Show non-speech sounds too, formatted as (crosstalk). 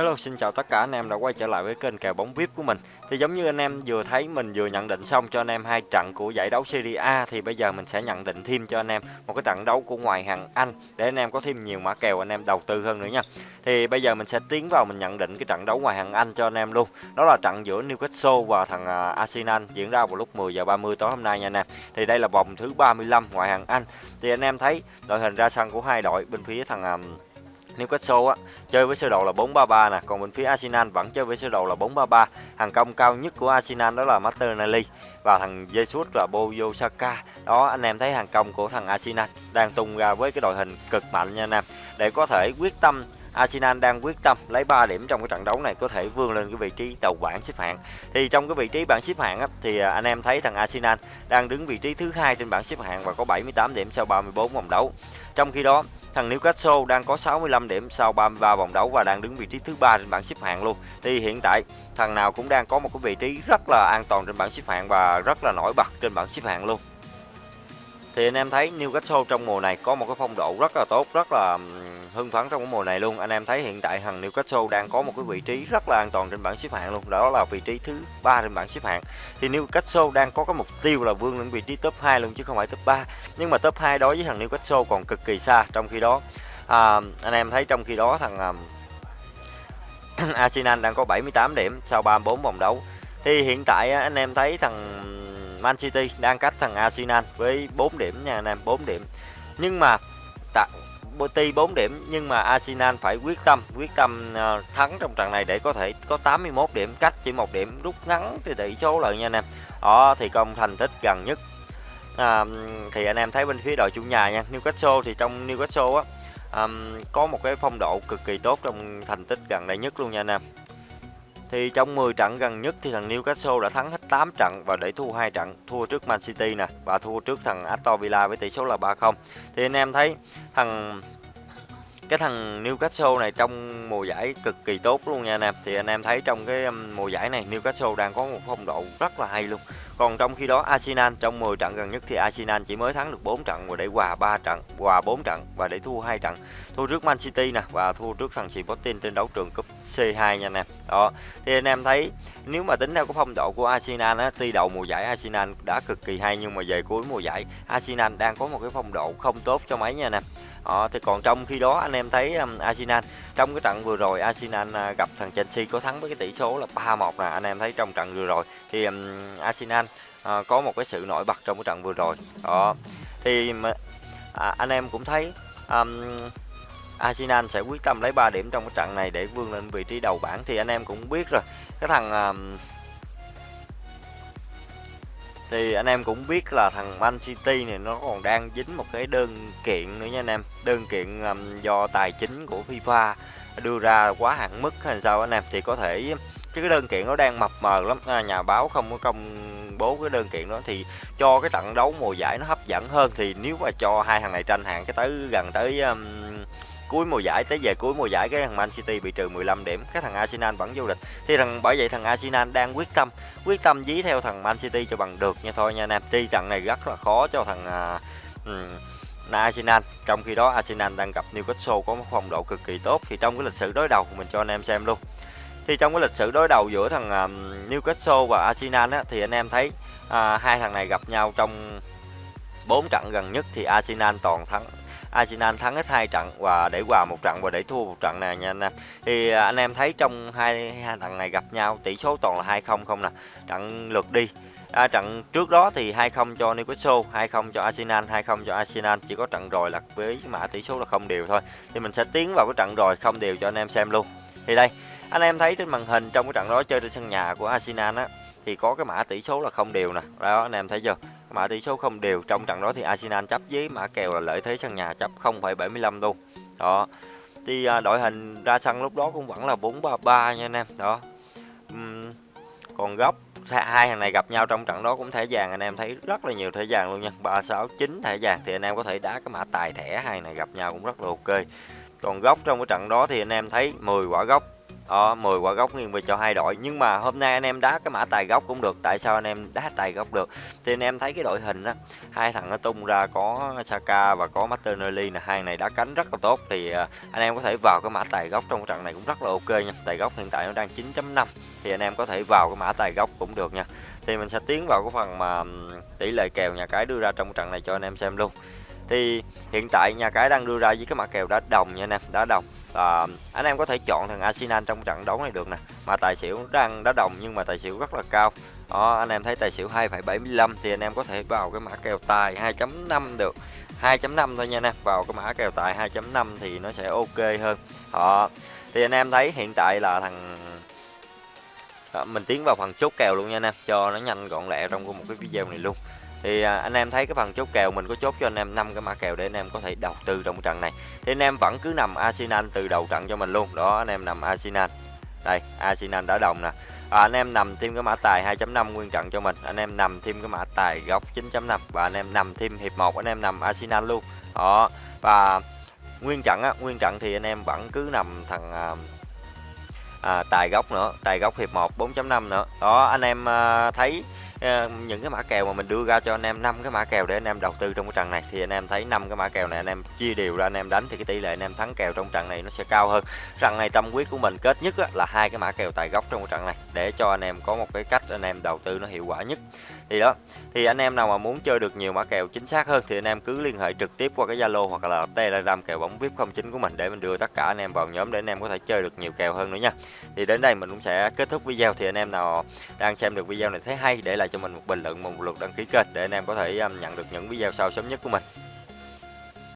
Hello, xin chào tất cả anh em đã quay trở lại với kênh kèo bóng VIP của mình. Thì giống như anh em vừa thấy mình vừa nhận định xong cho anh em hai trận của giải đấu Serie A thì bây giờ mình sẽ nhận định thêm cho anh em một cái trận đấu của ngoại hạng Anh để anh em có thêm nhiều mã kèo anh em đầu tư hơn nữa nha. Thì bây giờ mình sẽ tiến vào mình nhận định cái trận đấu ngoại hạng Anh cho anh em luôn. Đó là trận giữa Newcastle và thằng à, Arsenal diễn ra vào lúc 10 giờ 30 tối hôm nay nha anh em. Thì đây là vòng thứ 35 ngoại hạng Anh. Thì anh em thấy đội hình ra sân của hai đội bên phía thằng à, Newcastle á chơi với sơ đồ là 4-3-3 nè, còn bên phía Arsenal vẫn chơi với sơ đồ là 4-3-3. Hàng công cao nhất của Arsenal đó là Martinelli và thằng Jesus là Bukayo Saka. Đó anh em thấy hàng công của thằng Arsenal đang tung ra với cái đội hình cực mạnh nha anh em. Để có thể quyết tâm Arsenal đang quyết tâm lấy 3 điểm trong cái trận đấu này có thể vươn lên cái vị trí đầu bảng xếp hạng. Thì trong cái vị trí bảng xếp hạng á, thì à, anh em thấy thằng Arsenal đang đứng vị trí thứ hai trên bảng xếp hạng và có 78 điểm sau 34 vòng đấu. Trong khi đó Thằng Newcastle đang có 65 điểm sau 33 vòng đấu và đang đứng vị trí thứ ba trên bảng xếp hạng luôn. Thì hiện tại thằng nào cũng đang có một cái vị trí rất là an toàn trên bảng xếp hạng và rất là nổi bật trên bảng xếp hạng luôn. Thì anh em thấy Newcastle trong mùa này có một cái phong độ rất là tốt, rất là hưng phấn trong cái mùa này luôn. Anh em thấy hiện tại thằng Newcastle đang có một cái vị trí rất là an toàn trên bảng xếp hạng luôn. Đó là vị trí thứ ba trên bảng xếp hạng. Thì Newcastle đang có cái mục tiêu là vươn lên vị trí top 2 luôn chứ không phải top 3. Nhưng mà top 2 đối với thằng Newcastle còn cực kỳ xa. Trong khi đó à, anh em thấy trong khi đó thằng à, (clears throat) Arsenal đang có 78 điểm sau 34 vòng đấu. Thì hiện tại à, anh em thấy thằng Man City đang cách thằng Arsenal với 4 điểm nha anh em, 4 điểm. Nhưng mà tại Boti 4 điểm nhưng mà Arsenal phải quyết tâm, quyết tâm ờ, thắng trong trận này để có thể có 81 điểm, cách chỉ một điểm rút ngắn thì tỷ số lại nha anh em. Đó thì công thành tích gần nhất. À, thì anh em thấy bên phía đội chủ nhà nha, Newcastle thì trong Newcastle á um, có một cái phong độ cực kỳ tốt trong thành tích gần đây nhất luôn nha anh em. Thì trong 10 trận gần nhất thì thằng Newcastle đã thắng hết 8 trận và để thua hai trận, thua trước Man City nè và thua trước thằng Aston Villa với tỷ số là 3-0. Thì anh em thấy thằng cái thằng Newcastle này trong mùa giải cực kỳ tốt luôn nha anh em. Thì anh em thấy trong cái um, mùa giải này Newcastle đang có một phong độ rất là hay luôn. Còn trong khi đó Arsenal trong 10 trận gần nhất thì Arsenal chỉ mới thắng được 4 trận và để hòa 3 trận, hòa 4 trận và để thua hai trận. Thua trước Man City nè và thua trước thằng Sporting trên đấu trường cúp C2 nha anh em. Đó. Thì anh em thấy nếu mà tính theo cái phong độ của Arsenal á, tuy đầu mùa giải Arsenal đã cực kỳ hay nhưng mà về cuối mùa giải Arsenal đang có một cái phong độ không tốt cho mấy nha anh em. Đó, thì còn trong khi đó anh em thấy um, Arsenal trong cái trận vừa rồi Arsenal uh, gặp thằng Chelsea có thắng với cái tỷ số là 3-1 nè anh em thấy trong trận vừa rồi thì um, Arsenal uh, có một cái sự nổi bật trong cái trận vừa rồi. Đó thì à, anh em cũng thấy um, Arsenal sẽ quyết tâm lấy 3 điểm trong cái trận này để vươn lên vị trí đầu bảng thì anh em cũng biết rồi. Cái thằng um, thì anh em cũng biết là thằng Man City này nó còn đang dính một cái đơn kiện nữa nha anh em. Đơn kiện um, do tài chính của FIFA đưa ra quá hạn mức hay sao anh em. Thì có thể cái đơn kiện nó đang mập mờ lắm. À, nhà báo không có công bố cái đơn kiện đó. Thì cho cái trận đấu mùa giải nó hấp dẫn hơn. Thì nếu mà cho hai thằng này tranh hạng cái tới gần tới um, cuối mùa giải tới về cuối mùa giải cái thằng Man City bị trừ 15 điểm cái thằng Arsenal vẫn vô địch. Thì thằng bởi vậy thằng Arsenal đang quyết tâm quyết tâm dí theo thằng Man City cho bằng được nha thôi nha anh em tuy trận này rất là khó cho thằng uh, um, Arsenal. Trong khi đó Arsenal đang gặp Newcastle có một phong độ cực kỳ tốt thì trong cái lịch sử đối đầu mình cho anh em xem luôn. Thì trong cái lịch sử đối đầu giữa thằng uh, Newcastle và Arsenal á, thì anh em thấy uh, hai thằng này gặp nhau trong bốn trận gần nhất thì Arsenal toàn thắng. Arsenal thắng hết hai trận và để hòa một trận và để thua một trận này nha anh em. Thì à, anh em thấy trong hai hai thằng này gặp nhau tỷ số toàn là 2-0 không nè. Trận lượt đi. À, trận trước đó thì 2-0 cho Newcastle, 2-0 cho Arsenal, 2-0 cho Arsenal, chỉ có trận rồi là với mã tỷ số là không đều thôi. Thì mình sẽ tiến vào cái trận rồi không đều cho anh em xem luôn. Thì đây, anh em thấy trên màn hình trong cái trận đó chơi trên sân nhà của Arsenal á thì có cái mã tỷ số là không đều nè. Đó anh em thấy chưa? Mã tỷ số không đều trong trận đó thì Arsenal chấp với mã kèo là lợi thế sân nhà chấp 0,75 luôn. Đó. Thì à, đội hình ra sân lúc đó cũng vẫn là 4-3-3 nha anh em. Đó. Uhm, còn góc hai thằng này gặp nhau trong trận đó cũng thẻ vàng anh em thấy rất là nhiều thẻ vàng luôn nha. 369 thẻ vàng thì anh em có thể đá cái mã tài thẻ hai này gặp nhau cũng rất là ok. Còn góc trong cái trận đó thì anh em thấy 10 quả góc đó, 10 quả gốc nghiêng về cho hai đội. Nhưng mà hôm nay anh em đá cái mã tài gốc cũng được. Tại sao anh em đá tài gốc được? Thì anh em thấy cái đội hình á, hai thằng nó tung ra có Saka và có Martinelli là hai này đá cánh rất là tốt thì à, anh em có thể vào cái mã tài gốc trong trận này cũng rất là ok nha. Tài gốc hiện tại nó đang 9.5 thì anh em có thể vào cái mã tài gốc cũng được nha. Thì mình sẽ tiến vào cái phần mà tỷ lệ kèo nhà cái đưa ra trong trận này cho anh em xem luôn thì hiện tại nhà cái đang đưa ra với cái mặt kèo đá đồng nha anh em đá đồng. À, anh em có thể chọn thằng Arsenal trong trận đấu này được nè. Mà tài xỉu đang đá đồng nhưng mà tài xỉu rất là cao. Đó anh em thấy tài xỉu 2,75 thì anh em có thể vào cái mã kèo tài 2.5 được. 2.5 thôi nha anh em vào cái mã kèo tài 2.5 thì nó sẽ ok hơn. Họ thì anh em thấy hiện tại là thằng đó, mình tiến vào phần chốt kèo luôn nha anh em cho nó nhanh gọn lẹ trong một cái video này luôn thì à, anh em thấy cái phần chốt kèo mình có chốt cho anh em năm cái mã kèo để anh em có thể đầu tư trong trận này. Thì anh em vẫn cứ nằm Arsenal từ đầu trận cho mình luôn. Đó anh em nằm Arsenal. Đây Arsenal đã đồng nè. À, anh em nằm thêm cái mã tài 2.5 nguyên trận cho mình. Anh em nằm thêm cái mã tài góc 9.5 và anh em nằm thêm hiệp 1 anh em nằm Arsenal luôn. Đó và nguyên trận á nguyên trận thì anh em vẫn cứ nằm thằng à, à, tài góc nữa. Tài góc hiệp 1 4.5 nữa. Đó anh em à, thấy những cái mã kèo mà mình đưa ra cho anh em năm cái mã kèo để anh em đầu tư trong cái trận này thì anh em thấy năm cái mã kèo này anh em chia đều ra anh em đánh thì cái tỷ lệ anh em thắng kèo trong trận này nó sẽ cao hơn trận này tâm quyết của mình kết nhất là hai cái mã kèo tài gốc trong cái trận này để cho anh em có một cái cách anh em đầu tư nó hiệu quả nhất thì đó thì anh em nào mà muốn chơi được nhiều mã kèo chính xác hơn thì anh em cứ liên hệ trực tiếp qua cái Zalo hoặc là Telegram kèo bóng VIP 09 của mình để mình đưa tất cả anh em vào nhóm để anh em có thể chơi được nhiều kèo hơn nữa nha. Thì đến đây mình cũng sẽ kết thúc video thì anh em nào đang xem được video này thấy hay để lại cho mình một bình luận, một lượt đăng ký kênh để anh em có thể um, nhận được những video sau sớm nhất của mình.